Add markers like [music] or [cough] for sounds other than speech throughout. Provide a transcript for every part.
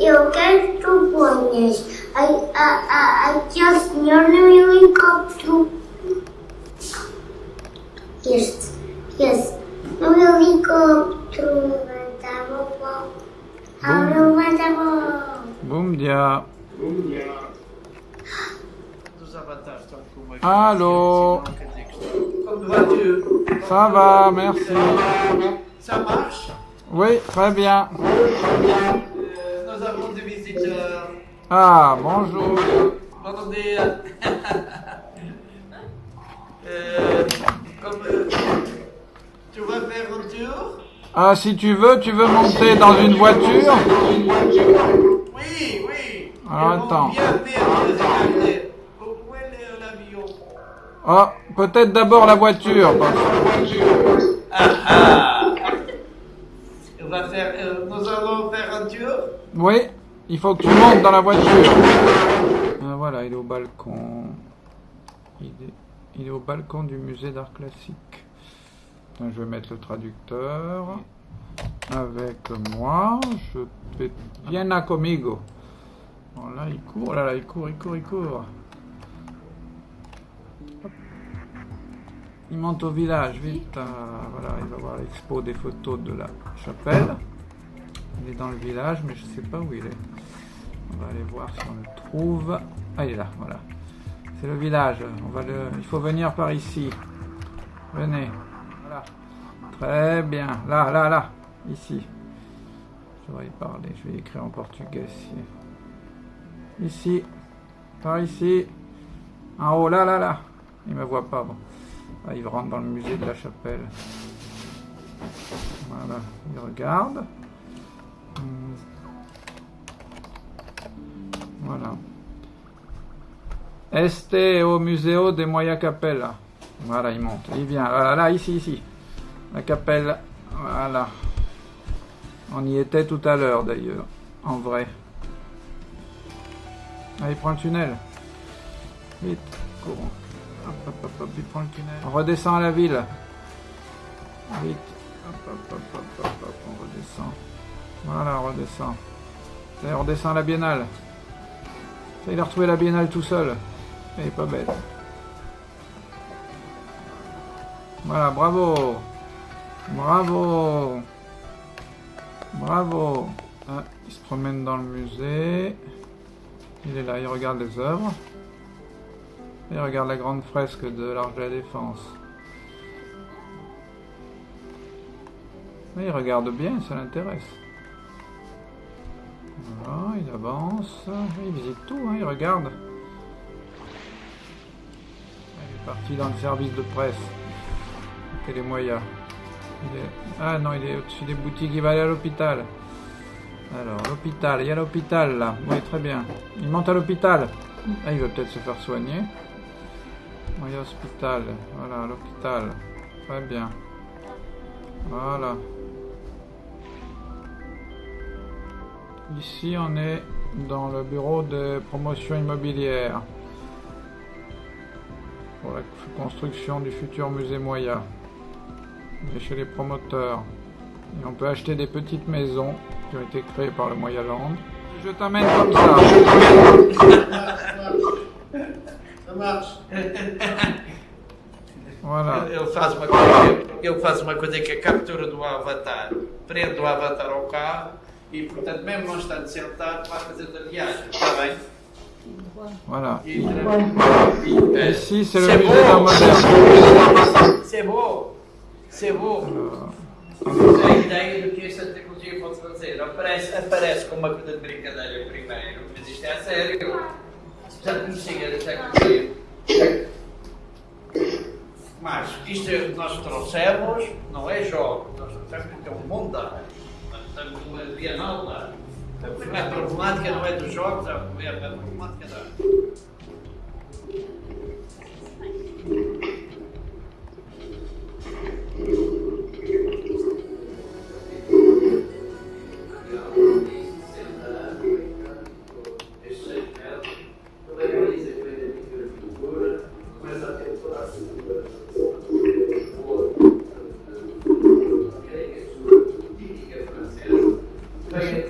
eu quero que tu ponhas a, a, a, aquele senhor no helicóptero. Este, esse, no helicóptero. Levanta a mão. Abre, levanta a mão. Boum dia. Dos avatares estão com uma Allô Ça va, merci. Ça marche? Oui, très bien. Euh, Ah, bonjour. Bom dia. [laughs] Euh, comme, euh, tu vas faire un tour? Ah, si tu veux, tu veux monter dans une voiture? Oui, oui. Alors, attends. Ah, peut-être d'abord la voiture. Ah ah On va faire, euh, Nous allons faire un tour Oui, il faut que tu montes dans la voiture. Ah, voilà, il est au balcon. Il est, au balcon du musée d'art classique. Je vais mettre le traducteur avec moi. Je vais. Viens conmigo. Bon, là, il court, là, là, il court, il court, il court. Il monte au village, vite. Ah, voilà, il va voir l'expo des photos de la chapelle. Il est dans le village, mais je sais pas où il est. On va aller voir si on le trouve. Ah, il est là, voilà. C'est le village. On va le... Il faut venir par ici. Venez. Voilà. Très bien. Là, là, là. Ici. Je vais y parler. Je vais écrire en portugais ici. Ici. Par ici. En haut, là, là, là. Il me voit pas. Bon. Ah, il rentre dans le musée de la chapelle. Voilà. Il regarde. Hmm. Voilà. Este au Museo de Moya Capella. Voilà, il monte. Il vient. Voilà, là, ici, ici. La capelle. Voilà. On y était tout à l'heure, d'ailleurs. En vrai. Ah, il prend le tunnel. Vite, courons. Hop, hop, hop, hop, il prend le tunnel. On redescend à la ville. Vite. Hop, hop, hop, hop, hop, hop, on redescend. Voilà, on redescend. On redescend à la biennale. Il a retrouvé la biennale tout seul. Il est pas bête. Voilà, bravo. Bravo. Bravo. Ah, il se promène dans le musée. Il est là, il regarde les œuvres. Il regarde la grande fresque de l'Arche de la Défense. Il regarde bien, ça l'intéresse. Voilà, il avance. Il visite tout, hein, il regarde. Il est parti dans le service de presse. Télémoya. Il est... Ah non, il est au-dessus des boutiques, il va aller à l'hôpital. Alors, l'hôpital, il y a l'hôpital là. Oui, très bien. Il monte à l'hôpital. Ah, il va peut-être se faire soigner. Oui, l'hôpital. Voilà, l'hôpital. Très bien. Voilà. Ici, on est dans le bureau de promotion immobilière pour la construction du futur musée Moya. On est chez les promoteurs. Et on peut acheter des petites maisons qui ont été créées par le Moya Land. Je t'amène comme ça. Ça marche. Voilà. Ele faz uma coisa, ele faz uma coisa que é a captura do avatar. Prende o avatar ao carro e, portanto, mesmo não estando sentado, vai fazendo a viagem. Está bem? Voilà. E, é, Ici, c'est le musée moderne. C'est beau. C'est beau. Alors, Temos a ideia do que esta tecnologia pode fazer. Aparece, aparece como uma coisa de brincadeira primeiro, mas isto é a sério. Já conhecia da tecnologia. Mas isto é o que nós trouxemos, não é jogos, nós trouxemos porque é um mundo Bienal lá. A problemática não é dos jogos, a problemática da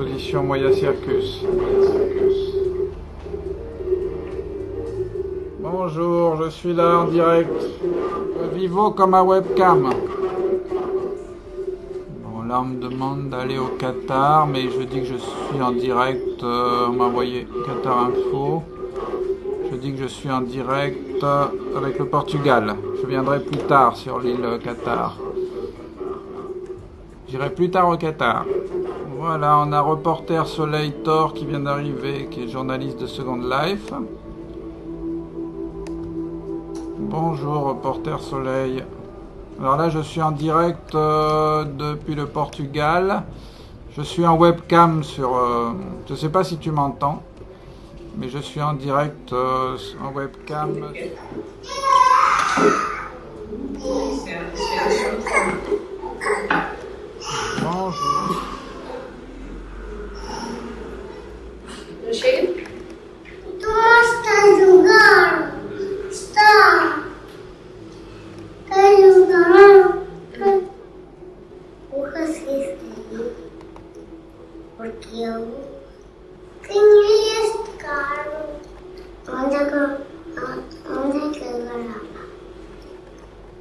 L'exposition Moya Circus. Bonjour, je suis là en direct. Vivo comme un webcam. Bon, là on me demande d'aller au Qatar, mais je dis que je suis en direct. euh, on m'a envoyé Qatar Info. Je dis que je suis en direct euh, avec le Portugal. Je viendrai plus tard sur l'île Qatar. J'irai plus tard au Qatar. Voilà, on a reporter Soleil Thor qui vient d'arriver, qui est journaliste de Second Life. Bonjour, reporter Soleil. Alors là, je suis en direct euh, depuis le Portugal. Je suis en webcam sur. euh, je ne sais pas si tu m'entends, mais je suis en direct euh, en webcam. Bonjour. Não chega? Toma está jogando. Está. Está jogando. O racista aí. Porque eu tenho este carro. Onde é que eu- onde é que eu gravo?